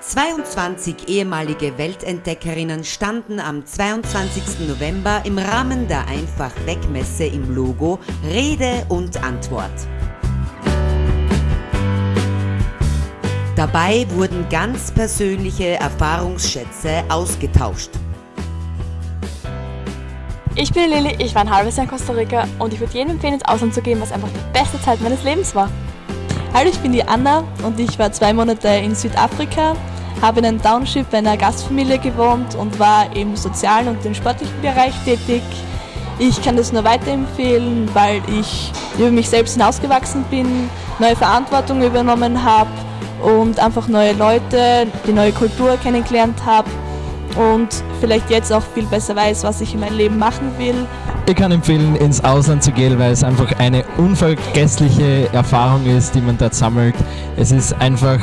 22 ehemalige Weltentdeckerinnen standen am 22. November im Rahmen der Einfach Wegmesse im Logo Rede und Antwort. Dabei wurden ganz persönliche Erfahrungsschätze ausgetauscht. Ich bin Lilly, ich war ein halbes Jahr in Costa Rica und ich würde jedem empfehlen, ins Ausland zu gehen, was einfach die beste Zeit meines Lebens war. Hallo, ich bin die Anna und ich war zwei Monate in Südafrika, habe in einem Township bei einer Gastfamilie gewohnt und war im sozialen und im sportlichen Bereich tätig. Ich kann das nur weiterempfehlen, weil ich über mich selbst hinausgewachsen bin, neue Verantwortung übernommen habe und einfach neue Leute, die neue Kultur kennengelernt habe und vielleicht jetzt auch viel besser weiß, was ich in meinem Leben machen will. Ich kann empfehlen, ins Ausland zu gehen, weil es einfach eine unvergessliche Erfahrung ist, die man dort sammelt. Es ist einfach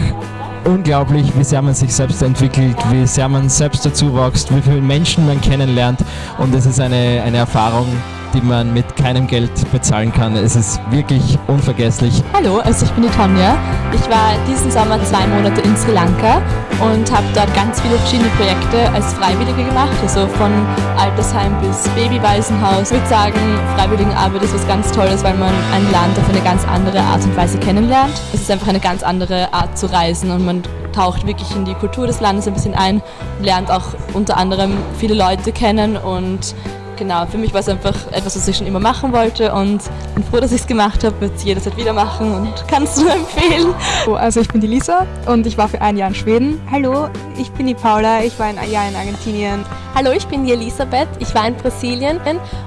unglaublich, wie sehr man sich selbst entwickelt, wie sehr man selbst dazu wächst, wie viele Menschen man kennenlernt und es ist eine, eine Erfahrung, die man mit keinem Geld bezahlen kann. Es ist wirklich unvergesslich. Hallo, also ich bin die Tonja. Ich war diesen Sommer zwei Monate in Sri Lanka und habe dort ganz viele verschiedene Projekte als Freiwillige gemacht, also von Altersheim bis Babywaisenhaus. Ich würde sagen, Freiwilligenarbeit ist was ganz Tolles, weil man ein Land auf eine ganz andere Art und Weise kennenlernt. Es ist einfach eine ganz andere Art zu reisen und man taucht wirklich in die Kultur des Landes ein bisschen ein, lernt auch unter anderem viele Leute kennen und genau, für mich war es einfach etwas, was ich schon immer machen wollte und bin froh, dass ich es gemacht habe, würde es jederzeit wieder machen und kann es nur empfehlen. Also ich bin die Lisa und ich war für ein Jahr in Schweden. Hallo, ich bin die Paula, ich war ein Jahr in Argentinien. Hallo, ich bin die Elisabeth, ich war in Brasilien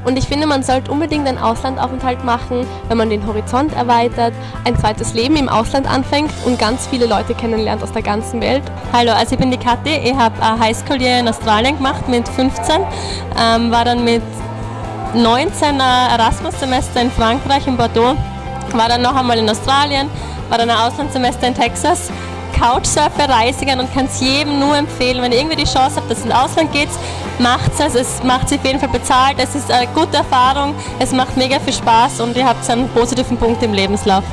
und ich finde, man sollte unbedingt einen Auslandaufenthalt machen, wenn man den Horizont erweitert, ein zweites Leben im Ausland anfängt und ganz viele Leute kennenlernt aus der ganzen Welt. Hallo, also ich bin die Kathi, ich habe Highschool hier in Australien gemacht mit 15, ähm, war dann mit 19 Erasmus-Semester in Frankreich, in Bordeaux, war dann noch einmal in Australien, war dann ein Auslandssemester in Texas Couchsurfer-Reisigern und kann es jedem nur empfehlen, wenn ihr irgendwie die Chance habt, dass ihr ins Ausland geht, macht es. Es macht sich auf jeden Fall bezahlt. Es ist eine gute Erfahrung. Es macht mega viel Spaß und ihr habt einen positiven Punkt im Lebenslauf.